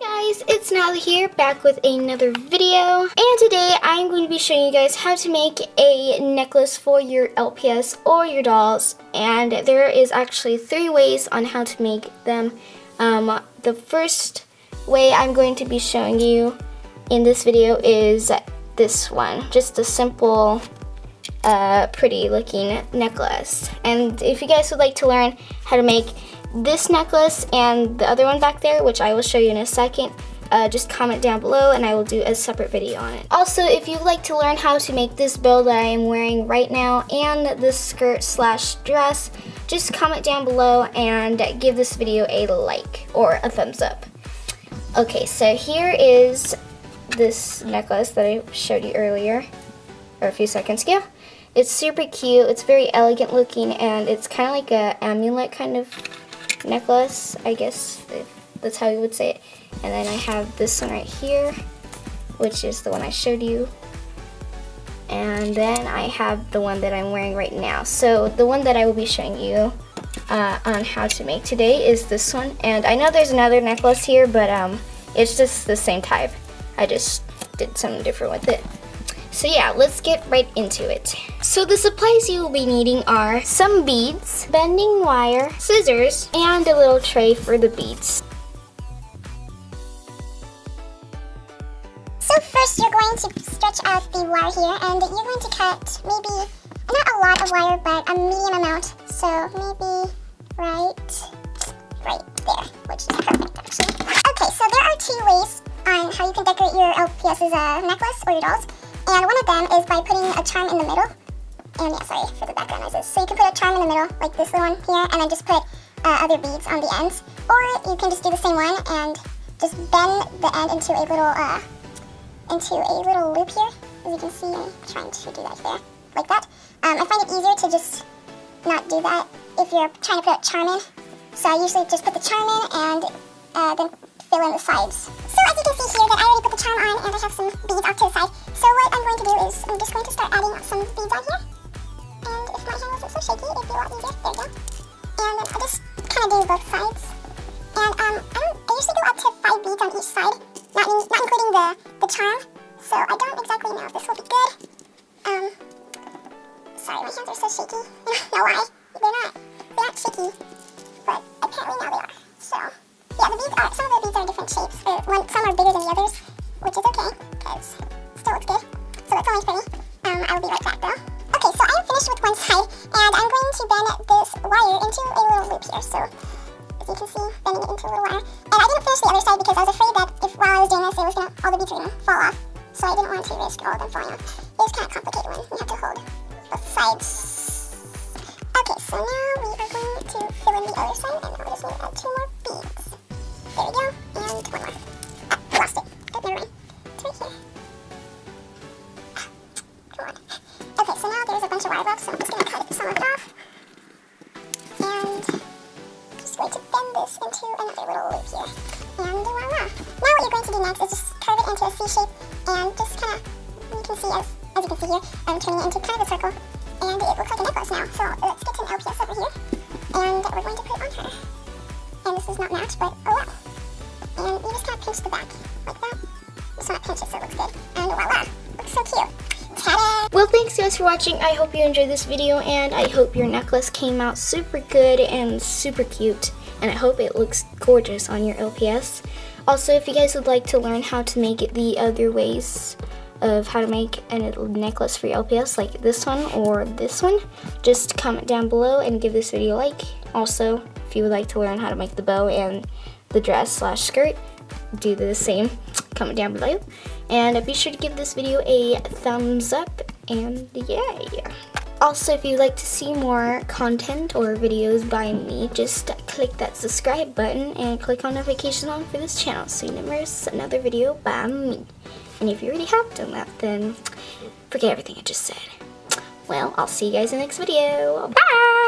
guys, it's Natalie here, back with another video. And today I'm going to be showing you guys how to make a necklace for your LPS or your dolls. And there is actually three ways on how to make them. Um, the first way I'm going to be showing you in this video is this one. Just a simple, uh, pretty looking necklace. And if you guys would like to learn how to make this necklace and the other one back there, which I will show you in a second, uh, just comment down below and I will do a separate video on it. Also, if you'd like to learn how to make this bow that I am wearing right now and this skirt slash dress, just comment down below and give this video a like or a thumbs up. Okay, so here is this necklace that I showed you earlier, or a few seconds ago. It's super cute, it's very elegant looking, and it's kind of like a amulet kind of necklace, I guess that's how you would say it. And then I have this one right here, which is the one I showed you. And then I have the one that I'm wearing right now. So the one that I will be showing you uh, on how to make today is this one. And I know there's another necklace here, but um, it's just the same type. I just did something different with it. So yeah, let's get right into it. So the supplies you will be needing are some beads, bending wire, scissors, and a little tray for the beads. So first you're going to stretch out the wire here and you're going to cut maybe, not a lot of wire, but a medium amount. So maybe right, right there, which is perfect actually. Okay, so there are two ways on how you can decorate your LPS's uh, necklace or your dolls. And one of them is by putting a charm in the middle. And yeah, sorry for the background noises. So you can put a charm in the middle, like this little one here, and then just put uh, other beads on the ends. Or you can just do the same one and just bend the end into a little, uh, into a little loop here. As you can see, I'm trying to do that here, like that. Um, I find it easier to just not do that if you're trying to put a charm in. So I usually just put the charm in and uh, then fill in the sides. So as you can see here that I already put the charm on and I have some beads off to the side. So what I'm going to do is I'm just going to start adding some beads on here. And if my hand wasn't so shaky, it'd be a lot easier. There we go. And then I just kind of do both sides. And um, I, don't, I usually go up to five beads on each side, not, in, not including the, the charm. So I don't exactly know if this will be good. Um, sorry, my hands are so shaky. Don't why. They're not, they're not shaky, Um, I will be right back though. Okay, so I'm finished with one side, and I'm going to bend this wire into a little loop here. So, as you can see, bending it into a little wire. And I didn't finish the other side because I was afraid that if while I was doing this, it was gonna, all the beads were gonna fall off. So I didn't want to risk all of them falling off. It was kind of complicated when you have to hold both sides. Okay, so now And just going to bend this into another little loop here. And voila! Now what you're going to do next is just curve it into a C shape and just kind of, you can see as, as you can see here, I'm turning it into kind of a circle. And it looks like a necklace now. So let's get an LPS over here. And we're going to put it on her. And this is not matched, but oh well. And you just kind of pinch the back like that. Pinch it so it looks good. And voila! Looks so cute. Well, thanks guys for watching. I hope you enjoyed this video and I hope your necklace came out super good and super cute. And I hope it looks gorgeous on your LPS. Also, if you guys would like to learn how to make the other ways of how to make a necklace for your LPS, like this one or this one, just comment down below and give this video a like. Also, if you would like to learn how to make the bow and the dress slash skirt, do the same. Comment down below. And be sure to give this video a thumbs up and yay! Also, if you'd like to see more content or videos by me, just click that subscribe button and click on notification on for this channel so you never miss another video by me. And if you already have done that, then forget everything I just said. Well, I'll see you guys in the next video. Bye!